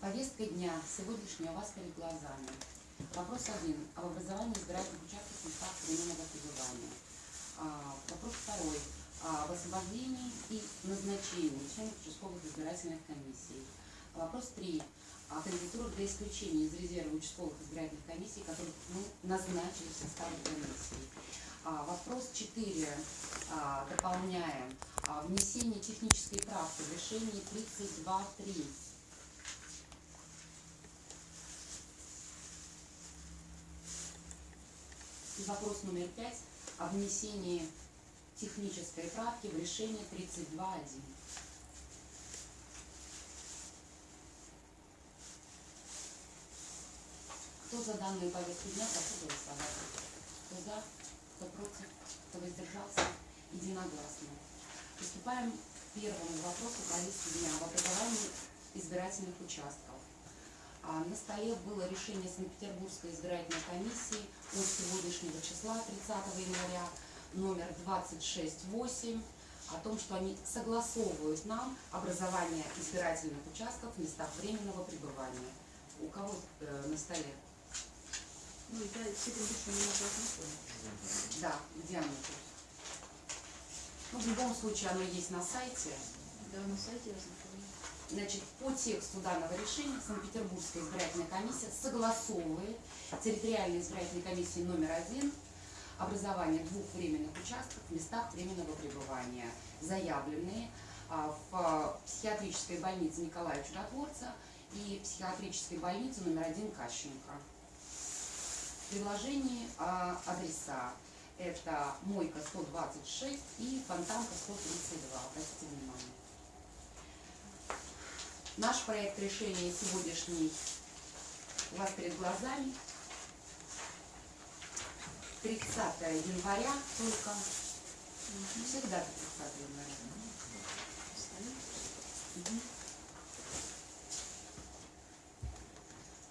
Повестка дня сегодняшняя у вас перед глазами. Вопрос один. Об образовании избирательных участков в местах временного пребывания. А, вопрос второй. Об освобождении и назначении членов участковых избирательных комиссий. Вопрос три. О кандидатурах для исключения из резерва участковых избирательных комиссий, которых мы назначили в составе комиссии. А, вопрос четыре. А, дополняем. А, внесение технической правки в решении 32.3. И вопрос номер пять о внесении технической правки в решение 32.1. Кто за данную повестку дня, прошу голосовать. Кто за, кто против, кто воздержался, единогласно. Приступаем к первому вопросу повестки дня об образовании избирательных участков. А, На столе было решение Санкт-Петербургской избирательной комиссии от сегодняшнего числа, 30 января, номер 268, о том, что они согласовывают нам образование избирательных участков в местах временного пребывания. У кого э, на столе? Ну, я с этим решением уже ознакомилась. Да, где оно тут? Ну, в любом случае, оно есть на сайте. Да, на сайте я ознакомилась. Значит, по тексту данного решения Санкт-Петербургская избирательная комиссия согласовывает территориальной избирательной комиссии номер один образование двух временных участков в местах временного пребывания, заявленные а, в психиатрической больнице Николая Чудотворца и психиатрической больнице номер один Кащенко. В приложении а, адреса это Мойка 126 и Фонтанка 132. Обратите внимание. Наш проект решения сегодняшний у вас перед глазами. 30 января только. Всегда 30 января.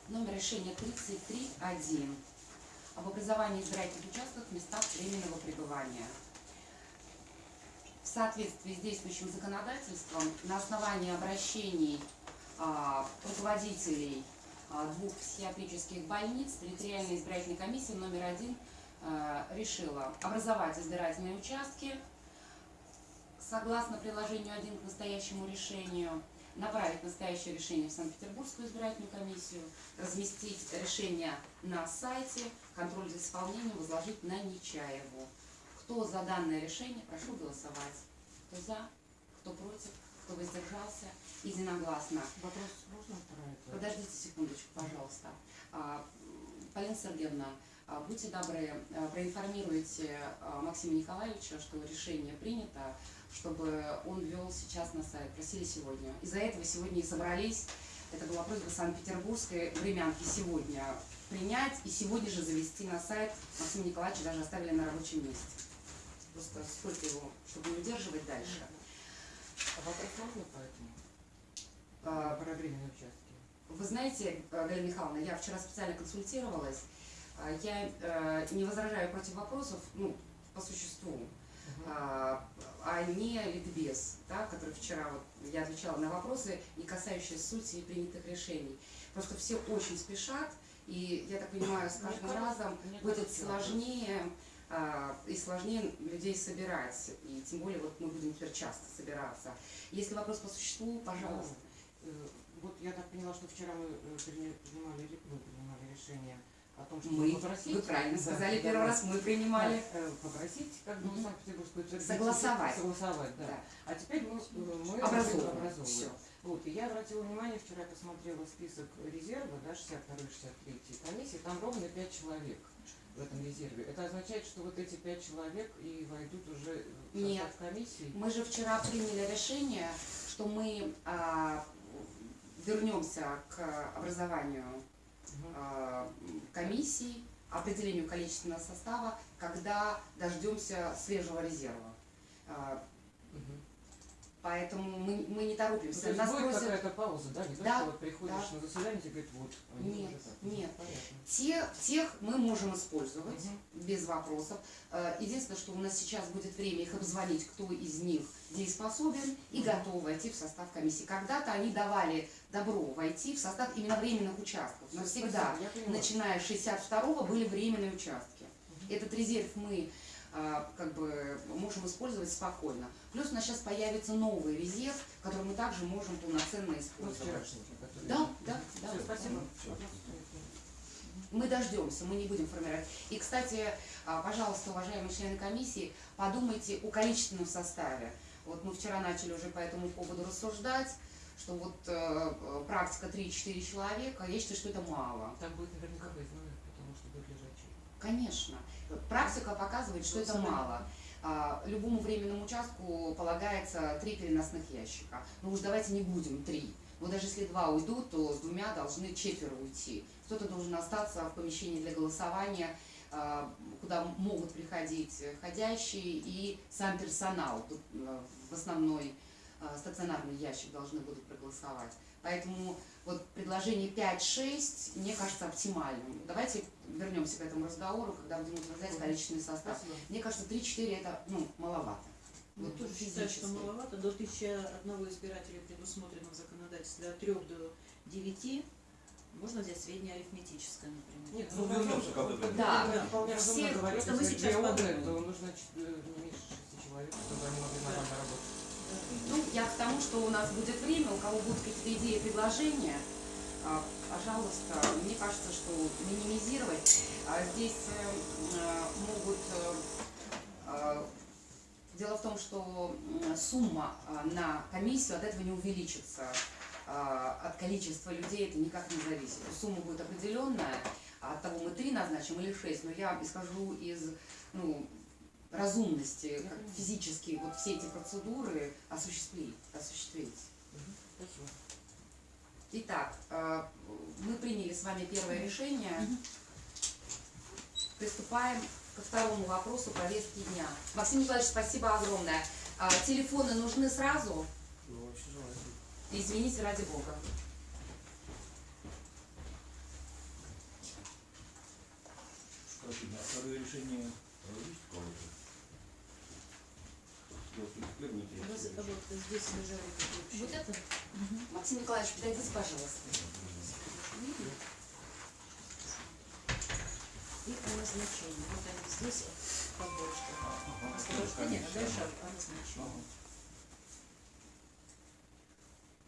Номер решения 33.1 об образовании избирательных участков в местах временного пребывания. В соответствии с действующим законодательством, на основании обращений руководителей а, двух психиатрических больниц, территориальная избирательная комиссия номер один а, решила образовать избирательные участки согласно приложению 1 к настоящему решению, направить настоящее решение в Санкт-Петербургскую избирательную комиссию, разместить решение на сайте, контроль за исполнением возложить на Нечаеву. Кто за данное решение, прошу голосовать. Кто за, кто против, кто воздержался, единогласно. Вопрос можно это? Подождите секундочку, пожалуйста. А, Полина Сергеевна, а, будьте добры, а, проинформируйте Максима Николаевича, что решение принято, чтобы он ввел сейчас на сайт. Просили сегодня. Из-за этого сегодня и собрались. Это была просьба Санкт-Петербургской времянки сегодня принять и сегодня же завести на сайт. Максима Николаевича даже оставили на рабочем месте. Просто сколько его, чтобы не удерживать дальше. А вопрос можно по этому? А, Про временные участки. Вы знаете, э, Галина Михайловна, я вчера специально консультировалась. А, Я э, не возражаю против вопросов, ну, по существу, Мгм. а а не ликбез, да, который вчера вот я отвечала на вопросы, не касающиеся сути и принятых решений. Просто все очень спешат, и я так понимаю, с каждым разом будет сложнее а, и сложнее людей собирать. И тем более вот мы будем теперь часто собираться. Если вопрос по существу, пожалуйста. Ну, э, Вот я так поняла, что вчера мы э, принимали, мы принимали решение о том, что Мы, попросить... вы правильно Да, сказали, да, первый да. раз мы принимали. Да, э, попросить как бы. Санкт-Петербургскую утвердить, Согласовать. Согласовать, да. Да. А теперь мы, э, мы Образовываем. образовываем. Всё. Вот, и я обратила внимание, вчера посмотрела список резерва, да, 62-63 комиссии, там ровно 5 человек в этом резерве. Это означает, что вот эти 5 человек и войдут уже в состав Нет. комиссии? Мы же вчера приняли решение, что мы а, вернемся к образованию а, комиссий, определению количественного состава, когда дождемся свежего резерва. Поэтому мы, мы не Ну, торопимся. то есть Нас будет просят какая-то пауза, да? Не то, Да, что вот приходишь да. на заседание, тебе говорят, вот, они Нет, нет. Понятно. те, тех мы можем использовать Мгм. без вопросов. Э, Единственное, что у нас сейчас будет время их обзвонить, кто из них дееспособен и Мгм. готов войти в состав комиссии. Когда-то они давали добро войти в состав именно временных участков. Но всегда, начиная с 62-го, были временные участки. Мгм. Этот резерв мы как бы можем использовать спокойно. Плюс у нас сейчас появится новый резерв, который мы также можем полноценно Ну, использовать. который- Да, да, да. Всё, спасибо. Всё. Мы дождемся, мы не будем формировать. И, кстати, а, пожалуйста, уважаемые члены комиссии, подумайте о количественном составе. Вот мы вчера начали уже по этому поводу рассуждать, что вот э, э, практика 3-4 человека, я считаю, что это мало. Там будет наверняка выездной, потому что будет лежачий. Конечно. Практика показывает, что это мало. А, Любому временному участку полагается три переносных ящика. Ну уж давайте не будем три. Вот даже если два уйдут, то с двумя должны четверо уйти. Кто-то должен остаться в помещении для голосования, а, куда могут приходить входящие и сам персонал. Тут э, в основной а, стационарный ящик должны будут проголосовать. Поэтому вот предложение 5-6 мне кажется оптимальным. Давайте вернемся к этому разговору, когда будем утверждать количественный состав. Спасибо. Мне кажется, 3-4 это ну, маловато. Я Вот тоже считаю, что маловато. До тысячи одного избирателя предусмотрено в законодательстве от 3 до 9. Можно взять среднее арифметическое, например. Нет, Ну, вернемся к этому. Да. Я вполне разумно Всех- говорю, просто мы сейчас подумаем. то нужно э, не меньше шести человек, чтобы они могли нормально работать. Ну, я к тому, что у нас будет время, у кого будут какие-то идеи, предложения, а, пожалуйста, мне кажется, что минимизировать. А здесь э, э, могут... э, Дело в том, что сумма на комиссию от этого не увеличится. От количества людей это никак не зависит. Сумма будет определенная, а от того мы три назначим или шесть. Но я исхожу из ну, разумности, как физически вот все эти процедуры осуществить. осуществить. Спасибо. Итак, э, мы приняли с вами первое решение. Приступаем ко второму вопросу повестки дня. Максим Николаевич, спасибо огромное. А, Телефоны нужны сразу? Ну, вообще желательно. Извините, ради бога. А второе решение э, есть у кого-то? Вот это. Максим Николаевич, подойдите, пожалуйста. И о назначении. Вот они здесь побольше. Ага, Освобождение, а дальше ага. о назначении. Ага.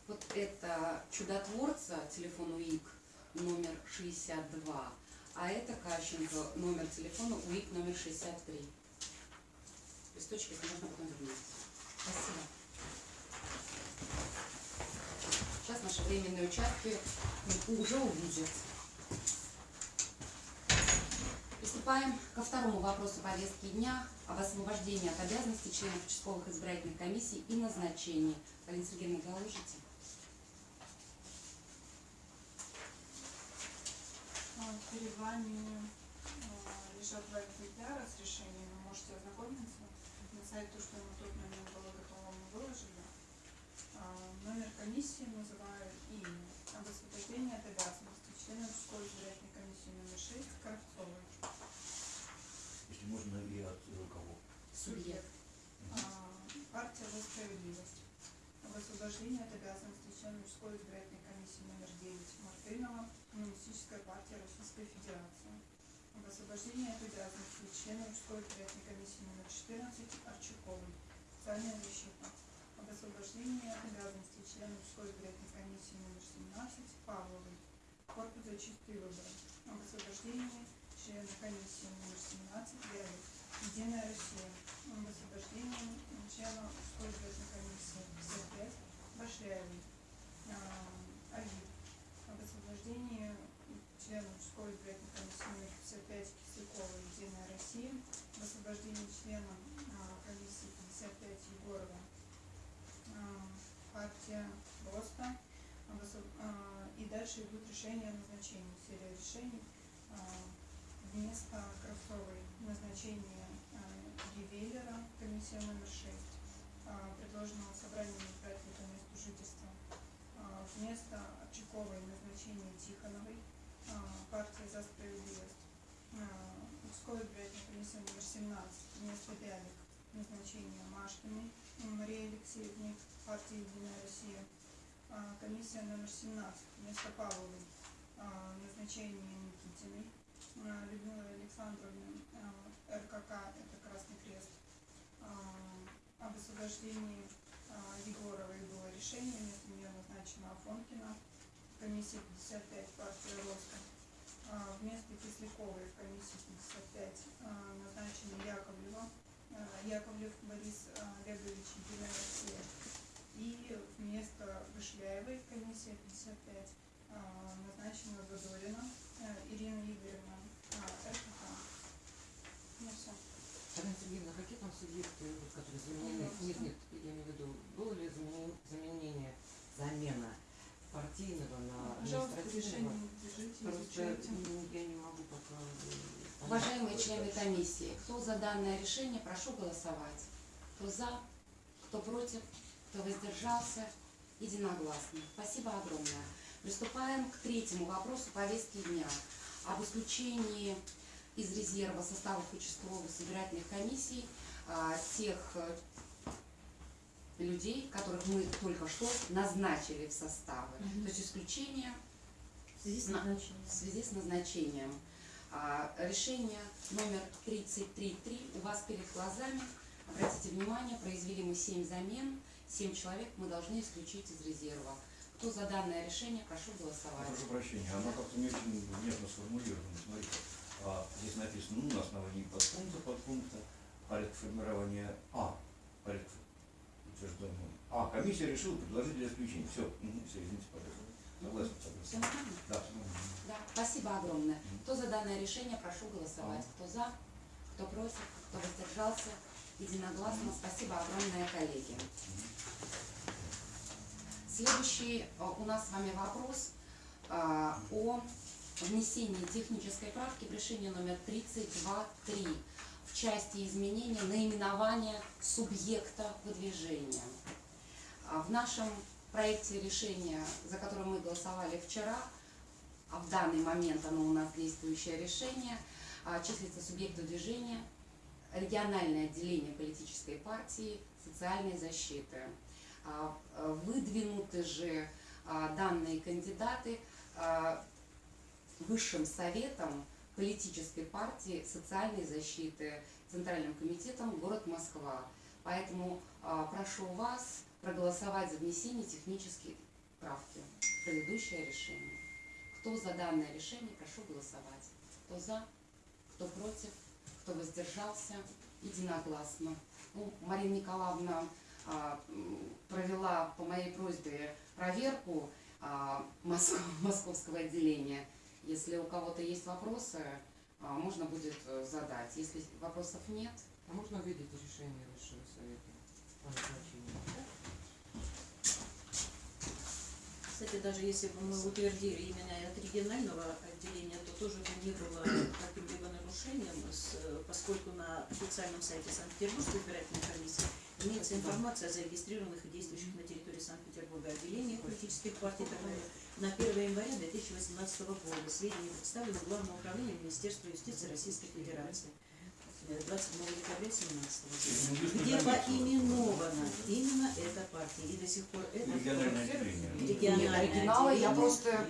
Вот это чудотворца, телефон УИК номер 62, а это Кащенко, номер телефона УИК номер 63. Листочки это можно потом вернуть. Спасибо. Сейчас наши временные участки уже увидят. Приступаем ко второму вопросу повестки дня об освобождении от обязанностей членов участковых избирательных комиссий и назначении. Галина Сергеевна, доложите. А, Перед вами а, лежат два экземпляра с решением, вы можете ознакомиться. Сайт то, что на тот момент было готово, мы выложили. А, Номер комиссии называю и имя об освобождении от обязанностей члена школы избирательной комиссии номер 6 Кравцовой. Если можно и от э, кого? Субъект. А, Партия за справедливость. Об освобождении от обязанностей члена мужской избирательной комиссии номер 9 Мартынова, Коммунистическая партия Российской Федерации. Об освобождении от обязанностей члена мужской избирательной комиссии номер 14 Арчуковой. Социальная защита. Об освобождении от обязанностей члена мужской избирательной комиссии номер 17 Павловой. Корпус за чистые выборы. Об освобождении члена комиссии номер 17 Белой. Единая Россия. Об освобождении члена мужской избирательной комиссии 55 Башляевой. Агит. Об освобождении члена мужской избирательной комиссии номер 55 Кисляковой. Единая Россия. Освобождении члена а, комиссии 55 Егорова. А, партия РОСТа. А, И дальше идут решения о назначении. Серия решений. А, Вместо Кравцовой назначение а, Гевеллера, комиссия номер 6. а, предложенного собранием избирателей по месту жительства. А, Вместо Чиковой назначение Тихоновой, а, партия «За справедливость». А, Мужской избирательной комиссии номер 17 вместо Бялик назначение Машкиной Марии Алексеевны, партия «Единая Россия». А, Комиссия номер 17 вместо Павловой а, назначение Никитиной а, Людмилы Александровны а, РКК это Красный Крест. А, Об освобождении а, Егоровой было решение, вместо нее назначена Афонкина. Комиссия 55 партия Роста. А, Вместо Кисляковой в комиссии 55 а, назначена Яковлева. а, Яковлев Борис Олегович Единая Россия. И вместо Вышляевой комиссия 55 а, назначена Задорина Ирина Игоревна а, РКК. Ну все. Алена Сергеевна, какие там субъекты, которые заменены? Нет, нет, я имею в виду, было ли замене- заменение, замена партийного на административного? Просто я не могу пока... э, Уважаемые члены комиссии, кто за данное решение, прошу голосовать. Кто за, кто против, кто воздержался, единогласно. Спасибо огромное. Приступаем к третьему вопросу повестки дня об исключении из резерва составов участковых избирательных комиссий а, тех э, людей, которых мы только что назначили в составы. Мгм. То есть исключение В связи с На- назначением. в связи с назначением. А, Решение номер 33.3 у вас перед глазами. Обратите внимание, произвели мы 7 замен, 7 человек мы должны исключить из резерва. Кто за данное решение, прошу голосовать. Прошу прощения, оно как-то не очень внятно сформулировано. Смотрите, а, здесь написано, ну, на основании подпункта, подпункта, порядок формирования А, порядок утвержденного. А, комиссия решила предложить для исключения. Все, все, извините, пожалуйста. Согласен? Да. Да, спасибо огромное. Кто за данное решение, прошу голосовать. Кто за, кто против, кто воздержался, единогласно. Спасибо огромное, коллеги. Следующий э, у нас с вами вопрос а, о внесении технической правки в решение номер 32.3 в части изменения наименования субъекта выдвижения. А В нашем проекте решения, за которое мы голосовали вчера, а в данный момент оно у нас действующее решение, а, числится субъект движения, региональное отделение политической партии социальной защиты. А, Выдвинуты же данные кандидаты Высшим советом политической партии социальной защиты Центральным комитетом город Москва. Поэтому а, прошу вас проголосовать за внесение технической правки в предыдущее решение. Кто за данное решение, прошу голосовать. Кто за, кто против, кто воздержался, единогласно. Ну, Марина Николаевна м, провела по моей просьбе проверку а, Моск- московского отделения. Если у кого-то есть вопросы, а, можно будет э, задать. Если вопросов нет, А можно увидеть решение Высшего Совета по назначению? Кстати, даже если бы мы утвердили именно от регионального отделения, то тоже бы не было каким-либо нарушением, поскольку на официальном сайте Санкт-Петербургской избирательной комиссии имеется информация о зарегистрированных и действующих на территории Санкт-Петербурга отделениях политических партий торговли на 1 января 2018 года. Сведения представлены в Главном управлении Министерства юстиции Российской Федерации. Э, 27 декабря 2017 года, где поименована именно эта партия. И до сих пор это Региональное оригиналы я просто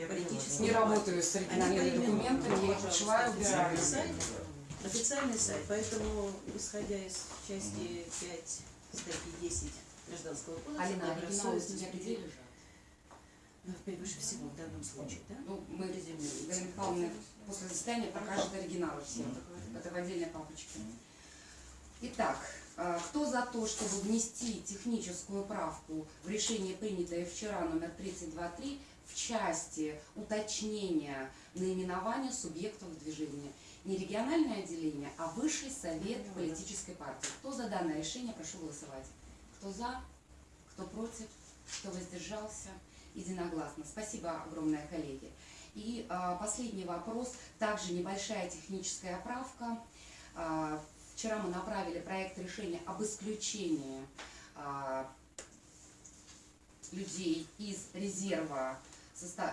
не работаю с оригинальными документами, я их отшиваю, убираю. официальный сайт, официальный сайт, поэтому, исходя из части 5 статьи 10 Гражданского кодекса, у добросовестность тебя где лежат? э, выше всего в данном случае, да? Ну, мы, Галина Михайловна, после заседания покажет оригиналы все. Это в отдельной папочке. Итак, э, кто за то, чтобы внести техническую правку в решение, принятое вчера, номер 32.3, в части уточнения наименования субъектов движения? Не региональное отделение, а Высший совет политической партии. Кто за данное решение, прошу голосовать. Кто за, кто против, кто воздержался, единогласно. Спасибо огромное, коллеги. И а, последний вопрос, также небольшая техническая правка. А, вчера мы направили проект решения об исключении а, людей из резерва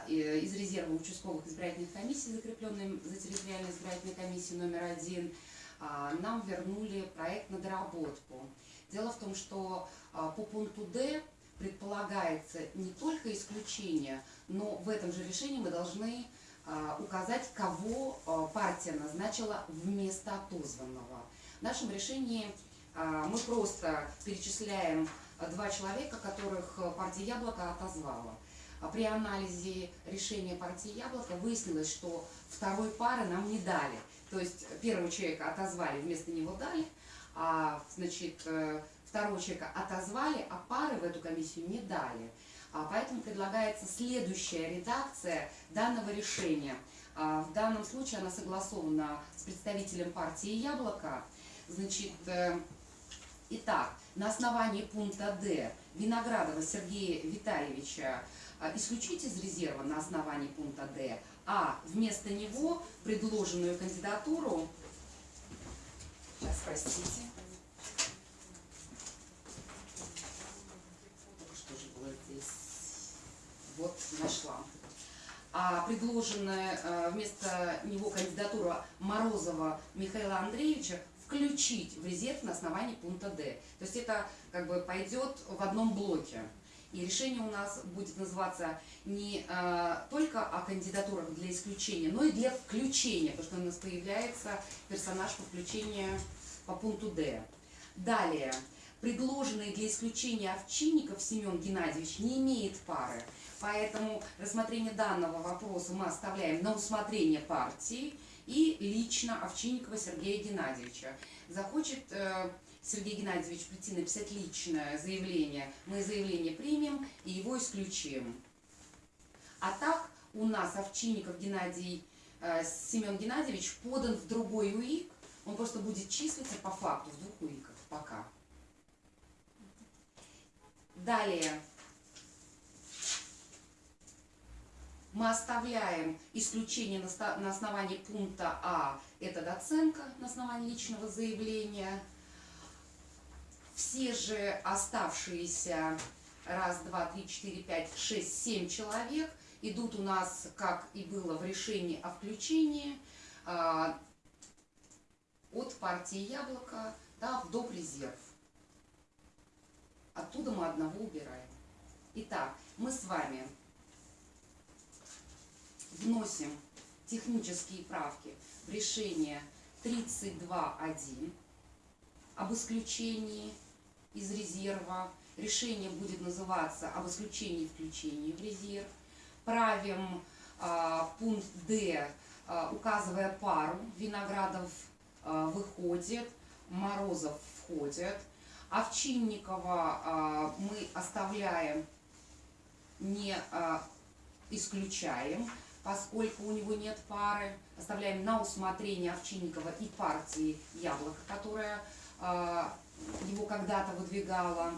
э, из резерва участковых избирательных комиссий, закрепленных за территориальной избирательной комиссией номер один, а, нам вернули проект на доработку. Дело в том, что а, по пункту Д предполагается не только исключение, но в этом же решении мы должны а, указать, кого а, партия назначила вместо отозванного. В нашем решении а, мы просто перечисляем два человека, которых партия Яблоко отозвала. При анализе решения партии Яблоко выяснилось, что второй пары нам не дали. То есть первого человека отозвали, вместо него дали, а значит, э, второго человека отозвали, а пары в эту комиссию не дали. А Поэтому предлагается следующая редакция данного решения. А, В данном случае она согласована с представителем партии Яблоко. Значит, э, итак, на основании пункта Д Виноградова Сергея Витальевича а, исключить из резерва на основании пункта Д, а вместо него предложенную кандидатуру, сейчас, простите, Только что же было здесь, вот, нашла. А предложенная э, вместо него кандидатура Морозова Михаила Андреевича включить в резерв на основании пункта Д. То есть это как бы пойдет в одном блоке. И решение у нас будет называться не э, только о кандидатурах для исключения, но и для включения, потому что у нас появляется персонаж по включению по пункту Д. Далее. Предложенный для исключения Овчинников Семен Геннадьевич не имеет пары. Поэтому рассмотрение данного вопроса мы оставляем на усмотрение партии и лично Овчинникова Сергея Геннадьевича. Захочет э, Сергей Геннадьевич прийти написать личное заявление, мы заявление примем и его исключим. А так у нас Овчинников Геннадий э, Семен Геннадьевич подан в другой УИК, он просто будет числиться по факту в двух УИКах пока. Далее. Мы оставляем исключение на основании пункта А, это доценка на основании личного заявления. Все же оставшиеся раз, два, три, четыре, пять, шесть, семь человек идут у нас, как и было в решении о включении, а, от партии Яблоко да, в доп. резерв. Оттуда мы одного убираем. Итак, мы с вами вносим технические правки в решение 32.1 об исключении из резерва. Решение будет называться об исключении и включении в резерв. Правим а, пункт Д, а, указывая пару. Виноградов а, выходит, Морозов входит. Овчинникова а, мы оставляем, не а, исключаем, поскольку у него нет пары. Оставляем на усмотрение Овчинникова и партии Яблоко, которая а, его когда-то выдвигала.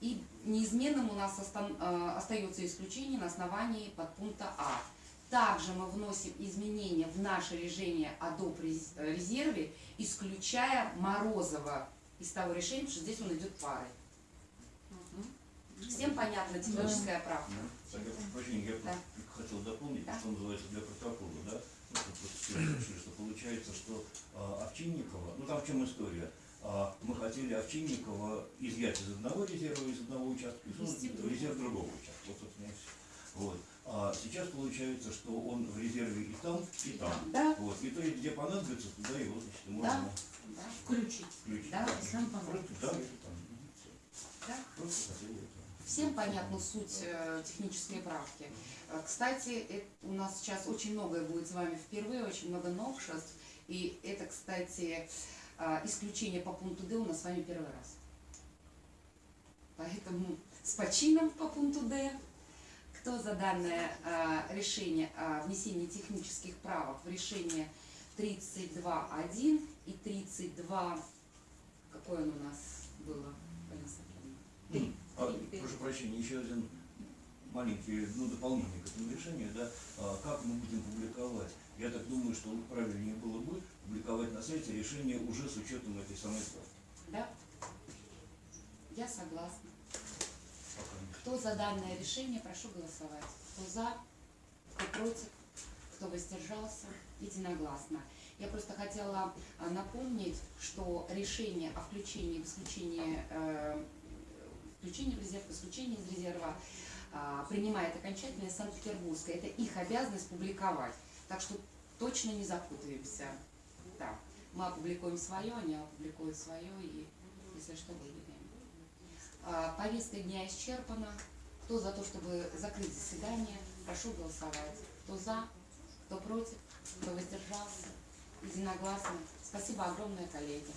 И неизменным у нас остан- а, остается исключение на основании подпункта А. Также мы вносим изменения в наше решение о доп. рез- резерве, исключая Морозова из того решения, что здесь он идет парой. Всем понятна техническая правка? Так, я прошу прощения, я Да. хотел дополнить, Да. что называется для протокола, да? Ну, что получается, что а, Овчинникова, ну там в чем история? А, мы хотели Овчинникова изъять из одного резерва, из одного участка, и сунуть другой. резерв другого участка. Вот, собственно, и все. Вот. А сейчас получается, что он в резерве и там, и там. Да, Вот. И то есть, где понадобится, туда его, значит, Да. можно да, Включить. включить. Да, если он Просто понадобится. да, или там. Всё. да. Просто хотели это. Всем понятна суть э, технической правки. Э, Кстати, э, у нас сейчас очень многое будет с вами впервые, очень много новшеств. И это, кстати, исключение по пункту Д у нас с вами первый раз. Поэтому с почином по пункту Д. Кто за данное решение о внесении технических правок в решение 32.1 и 32... Какое оно у нас было. А, прошу прощения, еще один маленький ну, дополнение к этому решению, да, А, как мы будем публиковать. Я так думаю, что правильнее было бы публиковать на сайте решение уже с учетом этой самой справки. Да? Я согласна. Кто за данное решение, прошу голосовать. Кто за, кто против, кто воздержался, единогласно. Я просто хотела а, напомнить, что решение о включении в исключение, э, включении в резерв, исключении из резерва а, принимает окончательно Санкт-Петербургская. Это их обязанность публиковать. Так что точно не запутаемся. Да. Мы опубликуем свое, они опубликуют свое, и если что, выведем. А, Повестка дня исчерпана. Кто за то, чтобы закрыть заседание, прошу голосовать. Кто за, кто против, кто воздержался. Единогласно. Спасибо огромное, коллеги.